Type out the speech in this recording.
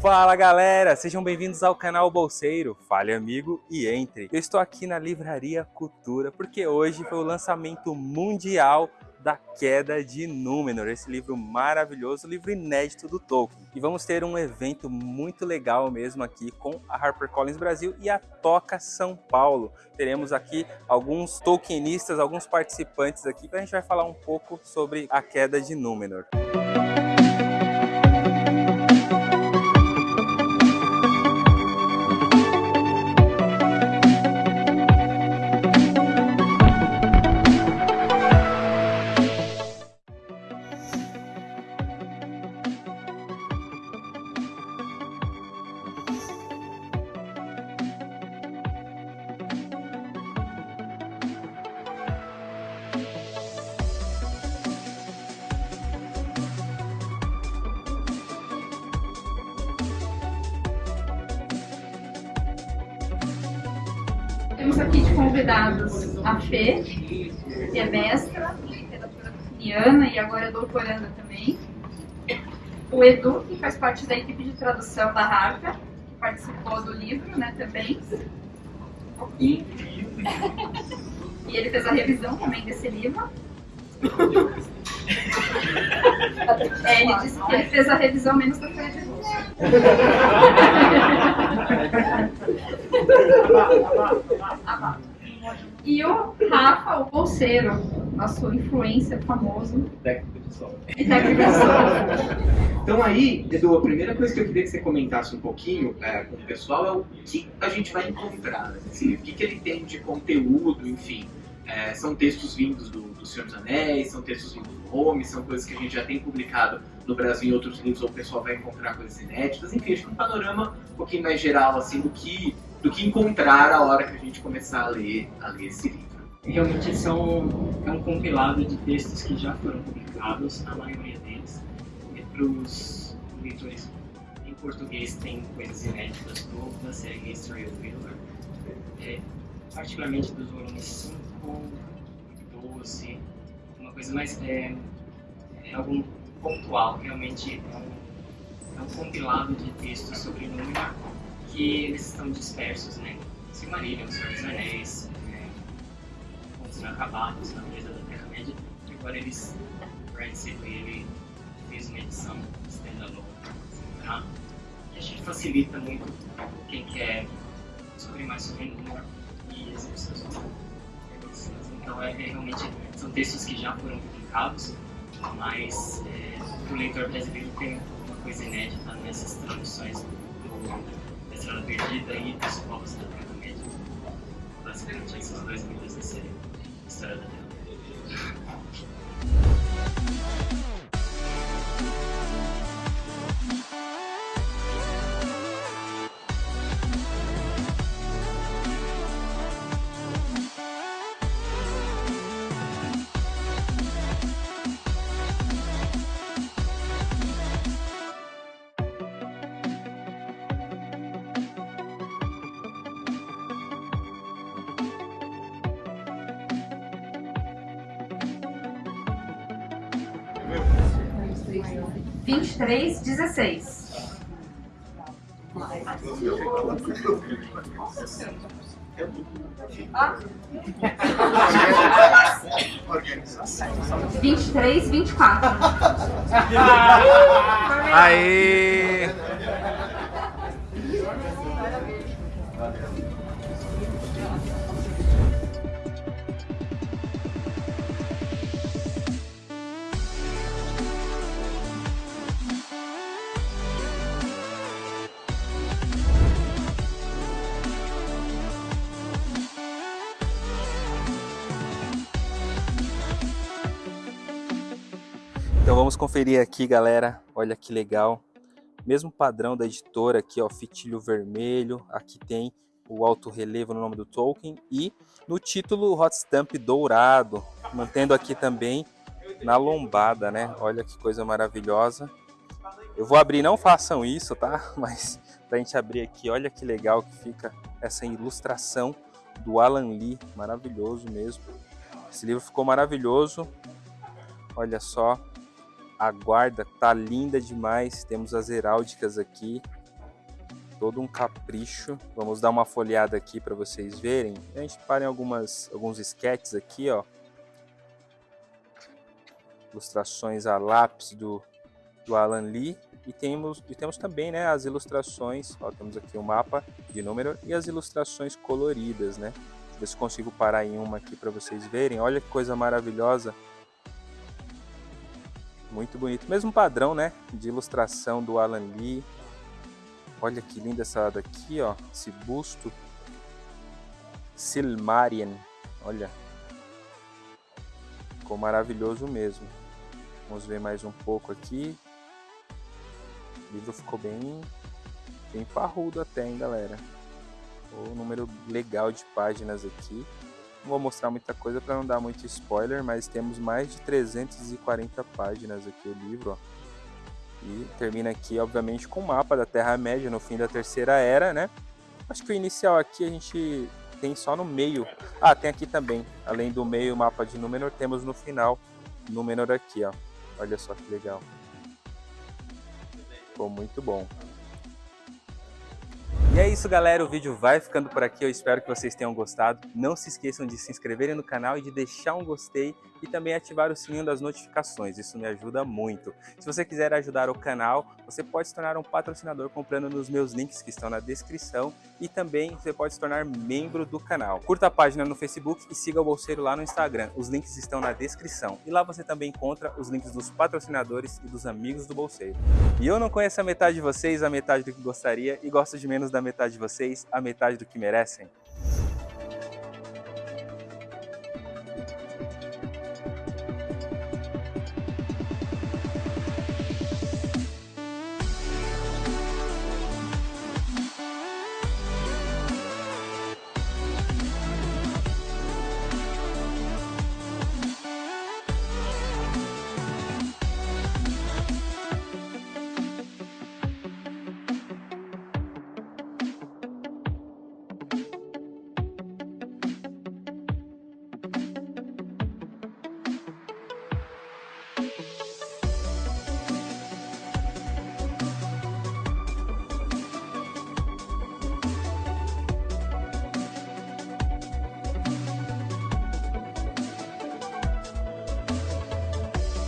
Fala galera, sejam bem-vindos ao canal Bolseiro, fale amigo e entre. Eu estou aqui na Livraria Cultura porque hoje foi o lançamento mundial da Queda de Númenor, esse livro maravilhoso, livro inédito do Tolkien. E vamos ter um evento muito legal mesmo aqui com a HarperCollins Brasil e a Toca São Paulo. Teremos aqui alguns Tolkienistas, alguns participantes aqui, para a gente vai falar um pouco sobre a Queda de Númenor. Aqui de convidados a Fê, que é mestra, literatura tolkieniana e agora é doutoranda também. O Edu, que faz parte da equipe de tradução da Harper, que participou do livro né, também. E ele fez a revisão também desse livro. É, ele disse que ele fez a revisão menos da Folha E o Rafa, o bolseiro, nosso influencer famoso. Técnico de som. Técnico de som. Então aí, Edu, a primeira coisa que eu queria que você comentasse um pouquinho é, com o pessoal é o que a gente vai encontrar livro. O que, que ele tem de conteúdo, enfim. É, são textos vindos do, do Senhor dos Anéis, são textos vindos do são coisas que a gente já tem publicado no Brasil em outros livros, ou o pessoal vai encontrar coisas inéditas. Enfim, acho que um panorama um pouquinho mais geral, assim, do que, do que encontrar a hora que a gente começar a ler, a ler esse livro. Realmente são, é um compilado de textos que já foram publicados, a maioria deles. E para os leitores em português tem coisas inéditas do, da série History of Middle é, particularmente dos volumes 5, 12, uma coisa mais. É, é algo pontual, realmente é um, é um compilado de textos sobre Númenor que eles estão dispersos, né? Silmarillion, Senhor dos Anéis, é, Contos Inacabados, na mesa da Terra-média, e agora eles, o Brad Sibley, ele fez uma edição standalone, tá? E acho que facilita muito quem quer descobrir mais sobre Númenor e exercer suas vai ver realmente são textos que já foram publicados, mas é, o leitor brasileiro tem uma coisa inédita nessas traduções do, da Estrada Perdida e dos povos da Terra Média. Basicamente, esses dois livros da série História da Terra Média. 23, 16. vinte e quatro Aí. Então vamos conferir aqui, galera. Olha que legal. Mesmo padrão da editora aqui, ó, fitilho vermelho. Aqui tem o alto relevo no nome do Tolkien e no título hot stamp dourado, mantendo aqui também na lombada, né? Olha que coisa maravilhosa. Eu vou abrir, não façam isso, tá? Mas pra gente abrir aqui, olha que legal que fica essa ilustração do Alan Lee, maravilhoso mesmo. Esse livro ficou maravilhoso. Olha só, a guarda tá linda demais. Temos as heráldicas aqui. Todo um capricho. Vamos dar uma folheada aqui para vocês verem. A gente para em algumas, alguns sketches aqui, ó. Ilustrações a lápis do, do Alan Lee. E temos, e temos também né, as ilustrações, ó, temos aqui o mapa de número e as ilustrações coloridas, né? Deixa eu ver se consigo parar em uma aqui para vocês verem. Olha que coisa maravilhosa. Muito bonito. Mesmo padrão, né? De ilustração do Alan Lee. Olha que linda essa daqui, ó. Esse busto. Silmarian. Olha. Ficou maravilhoso mesmo. Vamos ver mais um pouco aqui. O livro ficou bem, bem parrudo até, hein, galera. O número legal de páginas aqui. Não vou mostrar muita coisa para não dar muito spoiler, mas temos mais de 340 páginas aqui o livro, ó. E termina aqui, obviamente, com o mapa da Terra-média no fim da Terceira Era, né? Acho que o inicial aqui a gente tem só no meio. Ah, tem aqui também. Além do meio mapa de Númenor, temos no final Númenor aqui, ó. Olha só que legal. Ficou muito bom. É isso, galera. O vídeo vai ficando por aqui. Eu espero que vocês tenham gostado. Não se esqueçam de se inscreverem no canal e de deixar um gostei e também ativar o sininho das notificações. Isso me ajuda muito. Se você quiser ajudar o canal, você pode se tornar um patrocinador comprando nos meus links que estão na descrição e também você pode se tornar membro do canal. Curta a página no Facebook e siga o Bolseiro lá no Instagram. Os links estão na descrição. E lá você também encontra os links dos patrocinadores e dos amigos do Bolseiro. E eu não conheço a metade de vocês, a metade do que gostaria, e gosto de menos da metade de vocês, a metade do que merecem.